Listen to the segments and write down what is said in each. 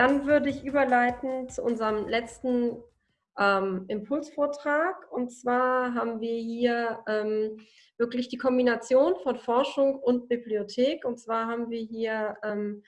Dann würde ich überleiten zu unserem letzten ähm, Impulsvortrag. Und zwar haben wir hier ähm, wirklich die Kombination von Forschung und Bibliothek. Und zwar haben wir hier ähm,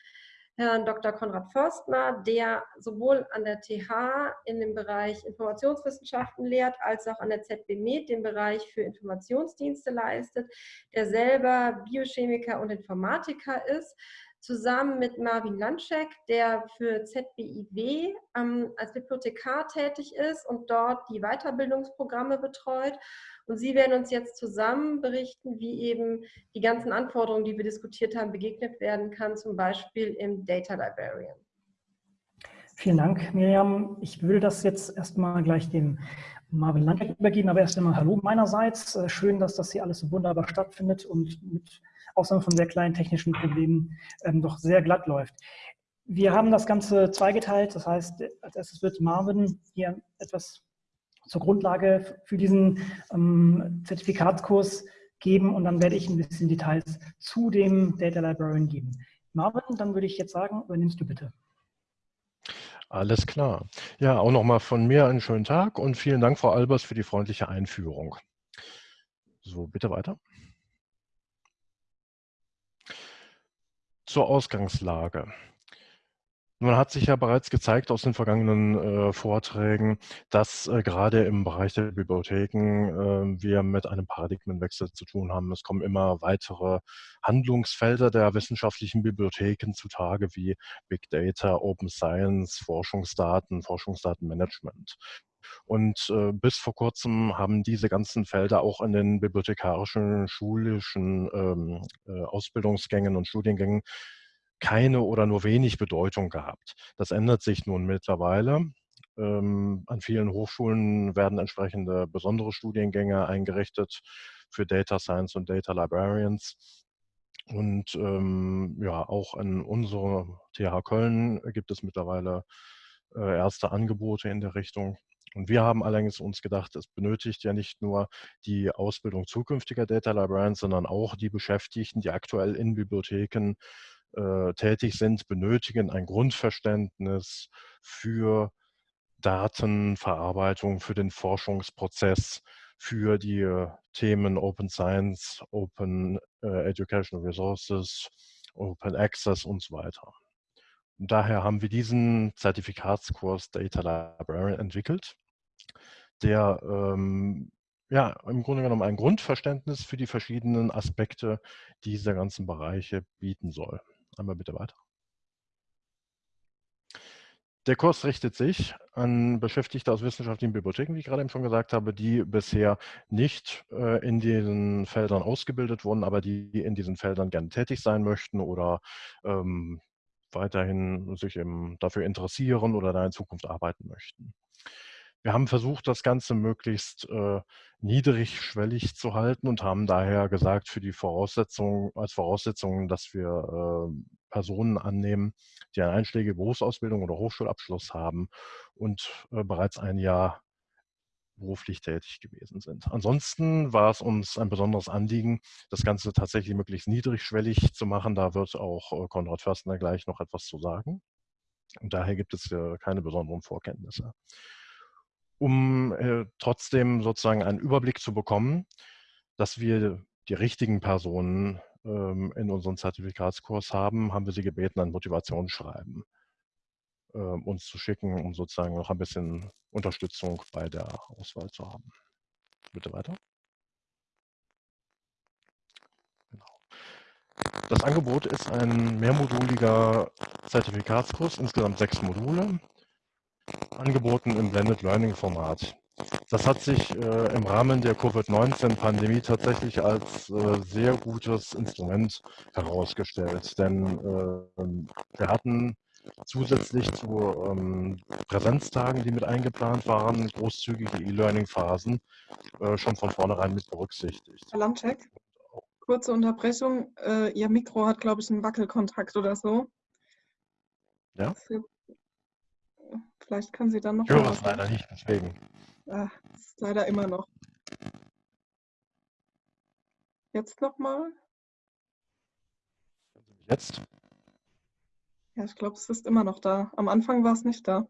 Herrn Dr. Konrad Förstner, der sowohl an der TH in dem Bereich Informationswissenschaften lehrt, als auch an der ZB Med den Bereich für Informationsdienste leistet, der selber Biochemiker und Informatiker ist zusammen mit Marvin Landschek, der für ZBIW ähm, als Bibliothekar tätig ist und dort die Weiterbildungsprogramme betreut. Und Sie werden uns jetzt zusammen berichten, wie eben die ganzen Anforderungen, die wir diskutiert haben, begegnet werden kann, zum Beispiel im Data Librarian. Vielen Dank, Miriam. Ich will das jetzt erstmal gleich dem Marvin Landschek übergeben, aber erst einmal Hallo meinerseits. Äh, schön, dass das hier alles so wunderbar stattfindet und mit Ausnahme von sehr kleinen technischen Problemen, ähm, doch sehr glatt läuft. Wir haben das Ganze zweigeteilt, das heißt, als erstes wird Marvin hier etwas zur Grundlage für diesen ähm, Zertifikatskurs geben und dann werde ich ein bisschen Details zu dem Data Librarian geben. Marvin, dann würde ich jetzt sagen, übernimmst du bitte. Alles klar. Ja, auch nochmal von mir einen schönen Tag und vielen Dank, Frau Albers, für die freundliche Einführung. So, bitte weiter. Zur Ausgangslage. Nun hat sich ja bereits gezeigt aus den vergangenen äh, Vorträgen, dass äh, gerade im Bereich der Bibliotheken äh, wir mit einem Paradigmenwechsel zu tun haben. Es kommen immer weitere Handlungsfelder der wissenschaftlichen Bibliotheken zutage, wie Big Data, Open Science, Forschungsdaten, Forschungsdatenmanagement. Und äh, bis vor kurzem haben diese ganzen Felder auch in den bibliothekarischen, schulischen ähm, äh, Ausbildungsgängen und Studiengängen keine oder nur wenig Bedeutung gehabt. Das ändert sich nun mittlerweile. Ähm, an vielen Hochschulen werden entsprechende besondere Studiengänge eingerichtet für Data Science und Data Librarians. Und ähm, ja, auch an unserer TH Köln gibt es mittlerweile äh, erste Angebote in der Richtung. Und wir haben allerdings uns gedacht, es benötigt ja nicht nur die Ausbildung zukünftiger Data Librarians, sondern auch die Beschäftigten, die aktuell in Bibliotheken äh, tätig sind, benötigen ein Grundverständnis für Datenverarbeitung, für den Forschungsprozess, für die äh, Themen Open Science, Open äh, Educational Resources, Open Access und so weiter. Und daher haben wir diesen Zertifikatskurs Data Librarian entwickelt der ähm, ja, im Grunde genommen ein Grundverständnis für die verschiedenen Aspekte dieser ganzen Bereiche bieten soll. Einmal bitte weiter. Der Kurs richtet sich an Beschäftigte aus wissenschaftlichen Bibliotheken, wie ich gerade eben schon gesagt habe, die bisher nicht äh, in diesen Feldern ausgebildet wurden, aber die in diesen Feldern gerne tätig sein möchten oder ähm, weiterhin sich eben dafür interessieren oder da in Zukunft arbeiten möchten. Wir haben versucht, das Ganze möglichst äh, niedrigschwellig zu halten und haben daher gesagt, für die Voraussetzung, als Voraussetzung, dass wir äh, Personen annehmen, die eine einschlägige Berufsausbildung oder Hochschulabschluss haben und äh, bereits ein Jahr beruflich tätig gewesen sind. Ansonsten war es uns ein besonderes Anliegen, das Ganze tatsächlich möglichst niedrigschwellig zu machen. Da wird auch äh, Konrad Förstner gleich noch etwas zu sagen. Und daher gibt es keine besonderen Vorkenntnisse um äh, trotzdem sozusagen einen Überblick zu bekommen, dass wir die richtigen Personen ähm, in unserem Zertifikatskurs haben, haben wir sie gebeten, ein Motivationsschreiben äh, uns zu schicken, um sozusagen noch ein bisschen Unterstützung bei der Auswahl zu haben. Bitte weiter. Genau. Das Angebot ist ein mehrmoduliger Zertifikatskurs, insgesamt sechs Module angeboten im Blended Learning Format. Das hat sich äh, im Rahmen der Covid-19-Pandemie tatsächlich als äh, sehr gutes Instrument herausgestellt, denn äh, wir hatten zusätzlich zu ähm, Präsenztagen, die mit eingeplant waren, großzügige E-Learning-Phasen äh, schon von vornherein mit berücksichtigt. Herr Landcheck, kurze Unterbrechung. Äh, Ihr Mikro hat, glaube ich, einen Wackelkontakt oder so. Ja? Vielleicht können Sie dann noch. Ich höre es leider nicht, deswegen. Ah, ist leider immer noch. Jetzt nochmal. Jetzt? Ja, ich glaube, es ist immer noch da. Am Anfang war es nicht da.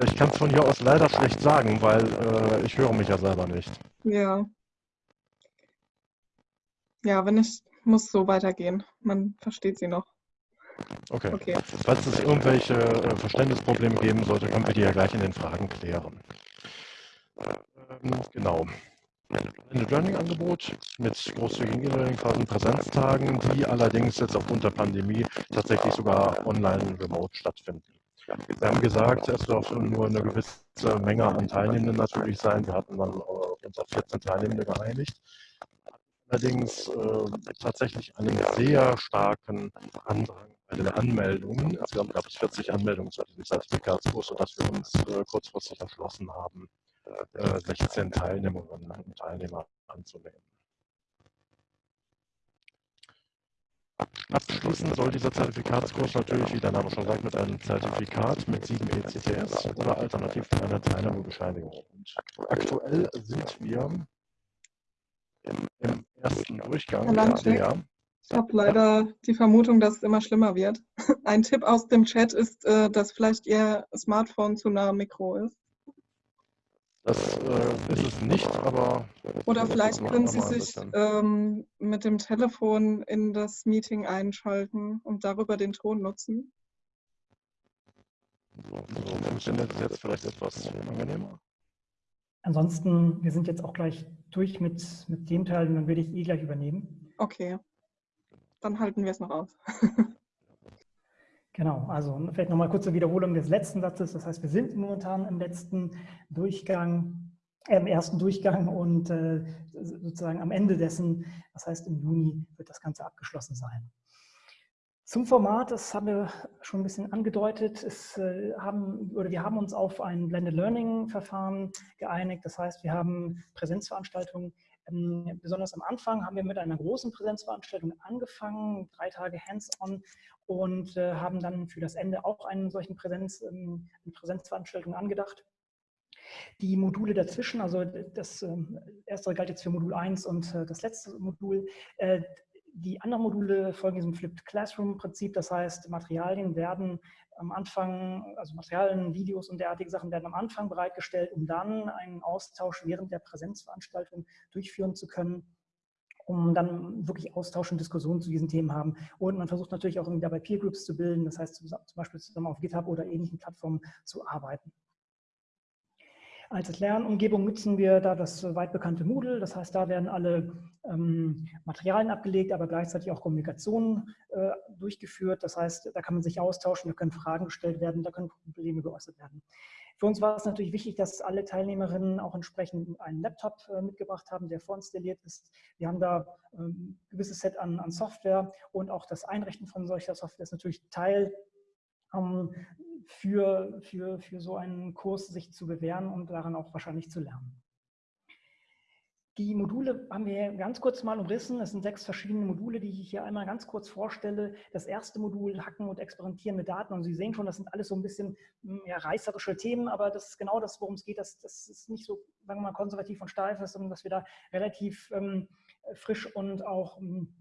ich kann es von hier aus leider schlecht sagen, weil äh, ich höre mich ja selber nicht. Ja. Ja, wenn ich muss so weitergehen. Man versteht sie noch. Okay. okay. Falls es irgendwelche äh, Verständnisprobleme geben sollte, können wir die ja gleich in den Fragen klären. Ähm, genau. Ein Learning-Angebot mit großzügigen E-Learning-Phasen, Präsenztagen, die allerdings jetzt aufgrund der Pandemie tatsächlich sogar online remote stattfinden. Wir haben gesagt, es darf nur eine gewisse Menge an Teilnehmenden natürlich sein. Wir hatten dann uns auf 14 Teilnehmende geeinigt. Allerdings äh, tatsächlich einen sehr starken Andrang den Anmeldungen. Also wir haben, glaube ich, 40 Anmeldungen zu diesem Zertifikatskurs, sodass wir uns äh, kurzfristig entschlossen haben, 16 äh, Teilnehmerinnen und Teilnehmer anzunehmen. Abschließen soll dieser Zertifikatskurs natürlich, wie der Name schon sagt, mit einem Zertifikat mit 7 ECTS oder alternativ mit einer Teilnahmebescheinigung. Und aktuell sind wir im, ersten Durchgang. Ja, ich habe leider die Vermutung, dass es immer schlimmer wird. Ein Tipp aus dem Chat ist, äh, dass vielleicht Ihr Smartphone zu nah am Mikro ist. Das äh, ist es nicht, aber... Oder vielleicht können Sie sich ähm, mit dem Telefon in das Meeting einschalten und darüber den Ton nutzen. So, so funktioniert es jetzt vielleicht etwas angenehmer. Ansonsten, wir sind jetzt auch gleich durch mit, mit dem Teil, dann würde ich eh gleich übernehmen. Okay, dann halten wir es noch aus. Genau, also vielleicht nochmal kurze Wiederholung des letzten Satzes. Das heißt, wir sind momentan im letzten Durchgang, äh, im ersten Durchgang und äh, sozusagen am Ende dessen, das heißt im Juni, wird das Ganze abgeschlossen sein. Zum Format, das haben wir schon ein bisschen angedeutet, es, äh, haben, oder wir haben uns auf ein Blended Learning Verfahren geeinigt. Das heißt, wir haben Präsenzveranstaltungen ähm, besonders am Anfang haben wir mit einer großen Präsenzveranstaltung angefangen, drei Tage Hands-on und äh, haben dann für das Ende auch einen solchen Präsenz, ähm, eine Präsenzveranstaltung angedacht. Die Module dazwischen, also das äh, erste galt jetzt für Modul 1 und äh, das letzte Modul, äh, die anderen Module folgen diesem Flipped Classroom-Prinzip, das heißt, Materialien werden am Anfang, also Materialien, Videos und derartige Sachen werden am Anfang bereitgestellt, um dann einen Austausch während der Präsenzveranstaltung durchführen zu können um dann wirklich Austausch und Diskussionen zu diesen Themen haben. Und man versucht natürlich auch dabei Peer Groups zu bilden, das heißt zum Beispiel zusammen auf GitHub oder ähnlichen Plattformen zu arbeiten. Als Lernumgebung nutzen wir da das weit bekannte Moodle. Das heißt, da werden alle ähm, Materialien abgelegt, aber gleichzeitig auch Kommunikation äh, durchgeführt. Das heißt, da kann man sich austauschen, da können Fragen gestellt werden, da können Probleme geäußert werden. Für uns war es natürlich wichtig, dass alle Teilnehmerinnen auch entsprechend einen Laptop äh, mitgebracht haben, der vorinstalliert ist. Wir haben da ähm, ein gewisses Set an, an Software und auch das Einrichten von solcher Software ist natürlich Teil ähm, für, für, für so einen Kurs sich zu bewähren und daran auch wahrscheinlich zu lernen. Die Module haben wir ganz kurz mal umrissen. Es sind sechs verschiedene Module, die ich hier einmal ganz kurz vorstelle. Das erste Modul, Hacken und Experimentieren mit Daten. Und Sie sehen schon, das sind alles so ein bisschen hm, ja, reißerische Themen, aber das ist genau das, worum es geht. Das, das ist nicht so, sagen wir mal, konservativ und steif sondern dass wir da relativ ähm, frisch und auch ähm,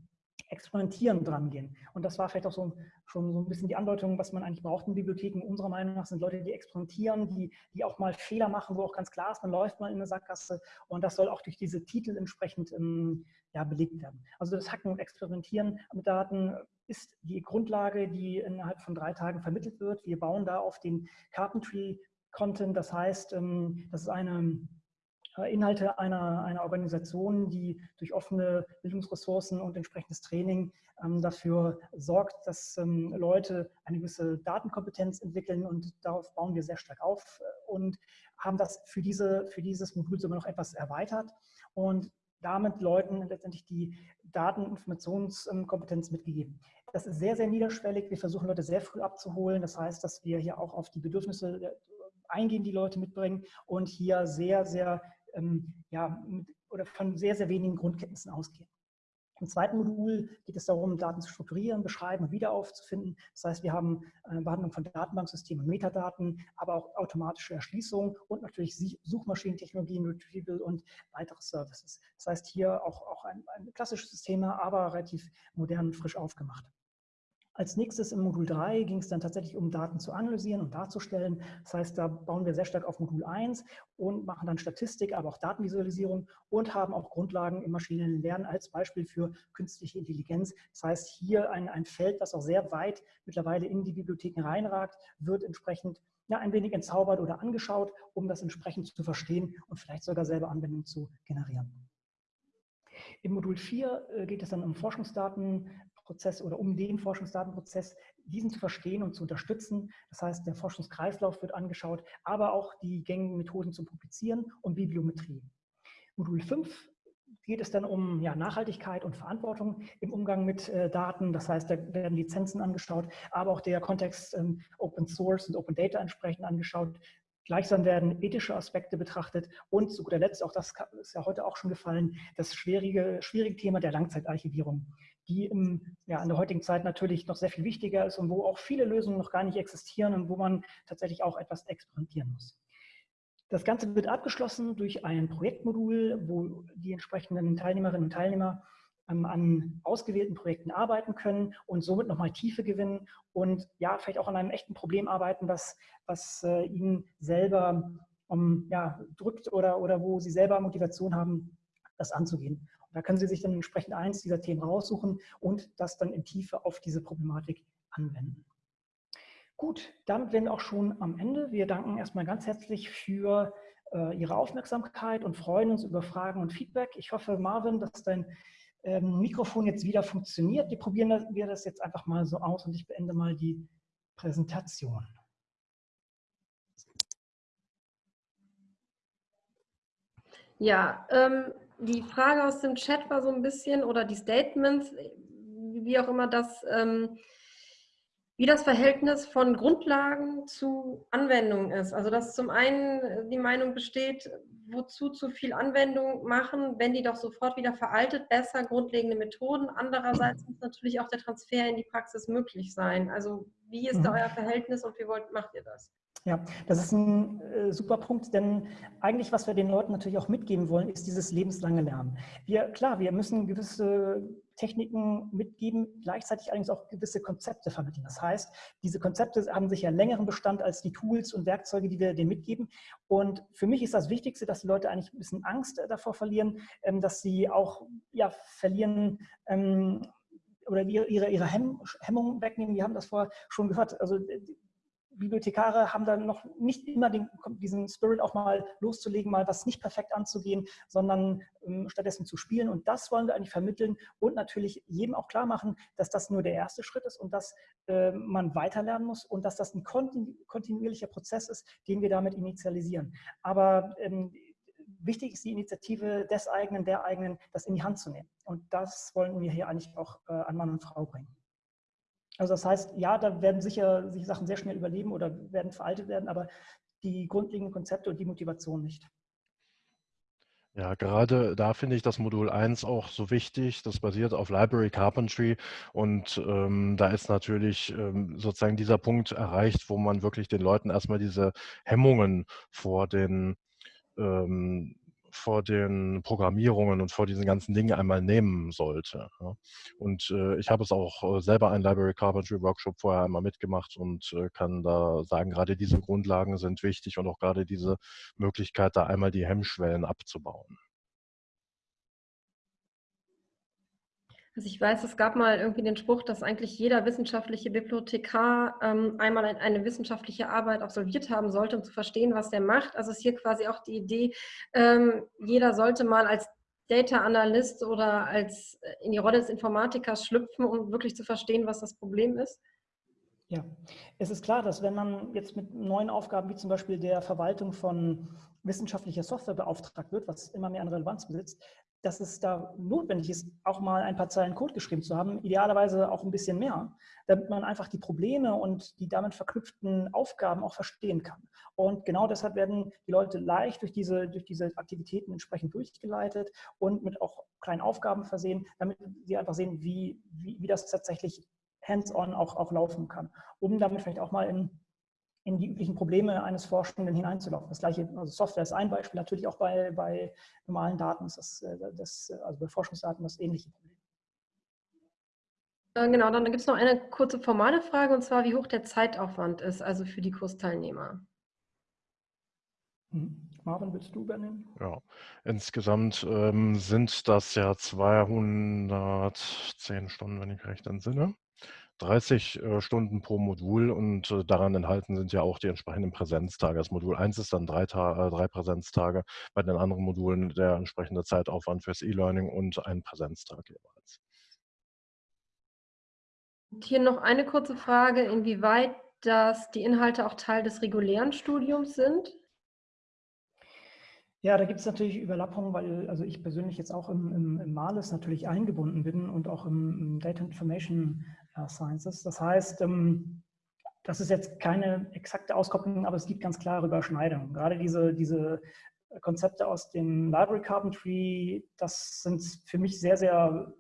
Experimentieren dran gehen. Und das war vielleicht auch so, schon so ein bisschen die Andeutung, was man eigentlich braucht in Bibliotheken. Unserer Meinung nach sind Leute, die experimentieren, die, die auch mal Fehler machen, wo auch ganz klar ist, man läuft mal in eine Sackgasse. Und das soll auch durch diese Titel entsprechend ähm, ja, belegt werden. Also das Hacken und Experimentieren mit Daten ist die Grundlage, die innerhalb von drei Tagen vermittelt wird. Wir bauen da auf den Carpentry-Content. Das heißt, ähm, das ist eine Inhalte einer, einer Organisation, die durch offene Bildungsressourcen und entsprechendes Training ähm, dafür sorgt, dass ähm, Leute eine gewisse Datenkompetenz entwickeln und darauf bauen wir sehr stark auf äh, und haben das für, diese, für dieses Modul sogar noch etwas erweitert und damit Leuten letztendlich die Daten- und Informationskompetenz mitgegeben. Das ist sehr, sehr niederschwellig. Wir versuchen Leute sehr früh abzuholen. Das heißt, dass wir hier auch auf die Bedürfnisse äh, eingehen, die Leute mitbringen und hier sehr, sehr ähm, ja, mit, oder von sehr, sehr wenigen Grundkenntnissen ausgehen. Im zweiten Modul geht es darum, Daten zu strukturieren, beschreiben und wieder aufzufinden. Das heißt, wir haben eine Behandlung von Datenbanksystemen Metadaten, aber auch automatische Erschließung und natürlich Suchmaschinentechnologien, Retrieval und weitere Services. Das heißt, hier auch, auch ein, ein klassisches Thema, aber relativ modern und frisch aufgemacht. Als nächstes im Modul 3 ging es dann tatsächlich um Daten zu analysieren und darzustellen. Das heißt, da bauen wir sehr stark auf Modul 1 und machen dann Statistik, aber auch Datenvisualisierung und haben auch Grundlagen im maschinellen Lernen als Beispiel für künstliche Intelligenz. Das heißt, hier ein, ein Feld, das auch sehr weit mittlerweile in die Bibliotheken reinragt, wird entsprechend ja, ein wenig entzaubert oder angeschaut, um das entsprechend zu verstehen und vielleicht sogar selber Anwendungen zu generieren. Im Modul 4 äh, geht es dann um Forschungsdaten, Prozess oder um den Forschungsdatenprozess, diesen zu verstehen und zu unterstützen. Das heißt, der Forschungskreislauf wird angeschaut, aber auch die gängigen Methoden zum Publizieren und Bibliometrie. Modul 5 geht es dann um ja, Nachhaltigkeit und Verantwortung im Umgang mit äh, Daten. Das heißt, da werden Lizenzen angeschaut, aber auch der Kontext ähm, Open Source und Open Data entsprechend angeschaut. Gleichsam werden ethische Aspekte betrachtet und zu guter Letzt, auch das ist ja heute auch schon gefallen, das schwierige, schwierige Thema der Langzeitarchivierung die im, ja, in der heutigen Zeit natürlich noch sehr viel wichtiger ist und wo auch viele Lösungen noch gar nicht existieren und wo man tatsächlich auch etwas experimentieren muss. Das Ganze wird abgeschlossen durch ein Projektmodul, wo die entsprechenden Teilnehmerinnen und Teilnehmer ähm, an ausgewählten Projekten arbeiten können und somit nochmal Tiefe gewinnen und ja, vielleicht auch an einem echten Problem arbeiten, was, was äh, ihnen selber um, ja, drückt oder, oder wo sie selber Motivation haben, das anzugehen. Da können Sie sich dann entsprechend eins dieser Themen raussuchen und das dann in Tiefe auf diese Problematik anwenden. Gut, damit wären wir auch schon am Ende. Wir danken erstmal ganz herzlich für äh, Ihre Aufmerksamkeit und freuen uns über Fragen und Feedback. Ich hoffe, Marvin, dass dein ähm, Mikrofon jetzt wieder funktioniert. Wir probieren das, wir das jetzt einfach mal so aus und ich beende mal die Präsentation. Ja, ähm, die Frage aus dem Chat war so ein bisschen, oder die Statements, wie auch immer das, ähm, wie das Verhältnis von Grundlagen zu Anwendung ist. Also dass zum einen die Meinung besteht, wozu zu viel Anwendung machen, wenn die doch sofort wieder veraltet, besser grundlegende Methoden. Andererseits muss natürlich auch der Transfer in die Praxis möglich sein. Also wie ist da mhm. euer Verhältnis und wie wollt, macht ihr das? Ja, das ist ein äh, super Punkt, denn eigentlich, was wir den Leuten natürlich auch mitgeben wollen, ist dieses lebenslange Lernen. Wir, klar, wir müssen gewisse Techniken mitgeben, gleichzeitig allerdings auch gewisse Konzepte vermitteln. Das heißt, diese Konzepte haben sicher längeren Bestand als die Tools und Werkzeuge, die wir denen mitgeben. Und für mich ist das Wichtigste, dass die Leute eigentlich ein bisschen Angst davor verlieren, ähm, dass sie auch ja, verlieren, ähm, oder ihre, ihre Hemmung wegnehmen. Wir haben das vorher schon gehört. Also Bibliothekare haben dann noch nicht immer den, diesen Spirit auch mal loszulegen, mal was nicht perfekt anzugehen, sondern ähm, stattdessen zu spielen. Und das wollen wir eigentlich vermitteln und natürlich jedem auch klar machen, dass das nur der erste Schritt ist und dass äh, man weiterlernen muss und dass das ein kontinu kontinuierlicher Prozess ist, den wir damit initialisieren. Aber ähm, wichtig ist die Initiative des eigenen, der eigenen, das in die Hand zu nehmen. Und das wollen wir hier eigentlich auch äh, an Mann und Frau bringen. Also das heißt, ja, da werden sicher sich Sachen sehr schnell überleben oder werden veraltet werden, aber die grundlegenden Konzepte und die Motivation nicht. Ja, gerade da finde ich das Modul 1 auch so wichtig. Das basiert auf Library Carpentry und ähm, da ist natürlich ähm, sozusagen dieser Punkt erreicht, wo man wirklich den Leuten erstmal diese Hemmungen vor den ähm, vor den Programmierungen und vor diesen ganzen Dingen einmal nehmen sollte. Und äh, ich habe es auch äh, selber einen Library Carpentry Workshop vorher einmal mitgemacht und äh, kann da sagen, gerade diese Grundlagen sind wichtig und auch gerade diese Möglichkeit, da einmal die Hemmschwellen abzubauen. Also ich weiß, es gab mal irgendwie den Spruch, dass eigentlich jeder wissenschaftliche Bibliothekar ähm, einmal eine wissenschaftliche Arbeit absolviert haben sollte, um zu verstehen, was der macht. Also ist hier quasi auch die Idee, ähm, jeder sollte mal als Data Analyst oder als äh, in die Rolle des Informatikers schlüpfen, um wirklich zu verstehen, was das Problem ist. Ja, es ist klar, dass wenn man jetzt mit neuen Aufgaben wie zum Beispiel der Verwaltung von wissenschaftlicher Software beauftragt wird, was immer mehr an Relevanz besitzt, dass es da notwendig ist, auch mal ein paar Zeilen Code geschrieben zu haben, idealerweise auch ein bisschen mehr, damit man einfach die Probleme und die damit verknüpften Aufgaben auch verstehen kann. Und genau deshalb werden die Leute leicht durch diese, durch diese Aktivitäten entsprechend durchgeleitet und mit auch kleinen Aufgaben versehen, damit sie einfach sehen, wie, wie, wie das tatsächlich hands-on auch, auch laufen kann, um damit vielleicht auch mal in in die üblichen Probleme eines Forschenden hineinzulaufen. Das gleiche, also Software ist ein Beispiel, natürlich auch bei, bei normalen Daten ist das, äh, das, also bei Forschungsdaten das ähnliche Problem. Äh, genau, dann gibt es noch eine kurze formale Frage, und zwar, wie hoch der Zeitaufwand ist, also für die Kursteilnehmer. Hm. Marvin, willst du übernehmen? Ja, insgesamt ähm, sind das ja 210 Stunden, wenn ich mich recht entsinne. 30 äh, Stunden pro Modul und äh, daran enthalten sind ja auch die entsprechenden Präsenztage. Das Modul 1 ist dann drei, äh, drei Präsenztage, bei den anderen Modulen der entsprechende Zeitaufwand fürs E-Learning und ein Präsenztag jeweils. Und hier noch eine kurze Frage, inwieweit das die Inhalte auch Teil des regulären Studiums sind? Ja, da gibt es natürlich Überlappungen, weil also ich persönlich jetzt auch im, im, im Males natürlich eingebunden bin und auch im, im Data Information äh, Sciences. Das heißt, ähm, das ist jetzt keine exakte Auskopplung, aber es gibt ganz klare Überschneidungen. Gerade diese, diese Konzepte aus dem Library Carpentry, das sind für mich sehr, sehr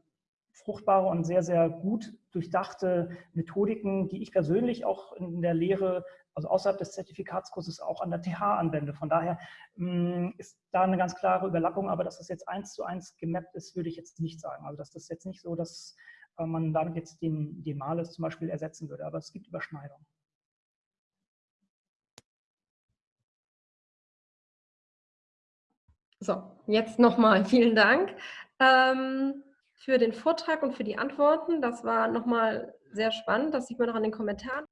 fruchtbare und sehr, sehr gut durchdachte Methodiken, die ich persönlich auch in der Lehre also außerhalb des Zertifikatskurses auch an der TH anwende. Von daher mh, mm, ist da eine ganz klare Überlappung, aber dass das jetzt eins zu eins gemappt ist, würde ich jetzt nicht sagen. Also das ist jetzt nicht so, dass äh, man damit jetzt den, den Males zum Beispiel ersetzen würde, aber es gibt Überschneidungen. So, jetzt nochmal vielen Dank ähm, für den Vortrag und für die Antworten. Das war nochmal sehr spannend. Das sieht man noch an den Kommentaren.